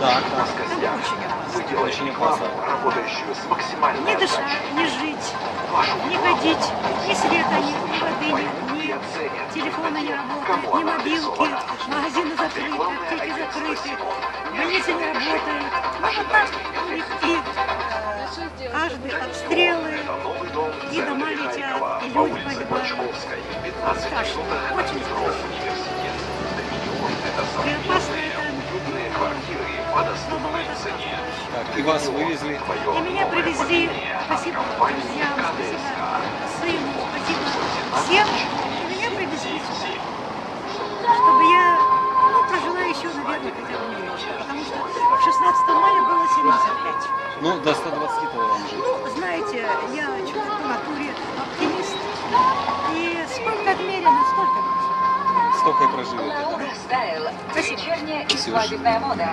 Там так. очень опасно. Очень опасно. работающую с максимальной Не дышать, не жить, не ходить, ни света нет, ни воды нет, ни телефона не работает, ни мобилки, магазины закрыты, аптеки закрыты, больницы не работают. Ну так и э, каждый обстрелы, И дома летят, и люди погибают. По доступной цене. Так, и вас вывезли. И меня привезли, спасибо друзьям, спасибо сыну, спасибо всем. И меня привезли сюда, чтобы я ну, прожила еще, наверное, хотя бы год. Потому что 16 мая было 75. Ну, до 120 то вам же. Ну, знаете, я человек по натуре оптимист. И сколько отмерено, столько будет. Столько и? Стайл. Спасибо. Вечерняя и свадебная мода.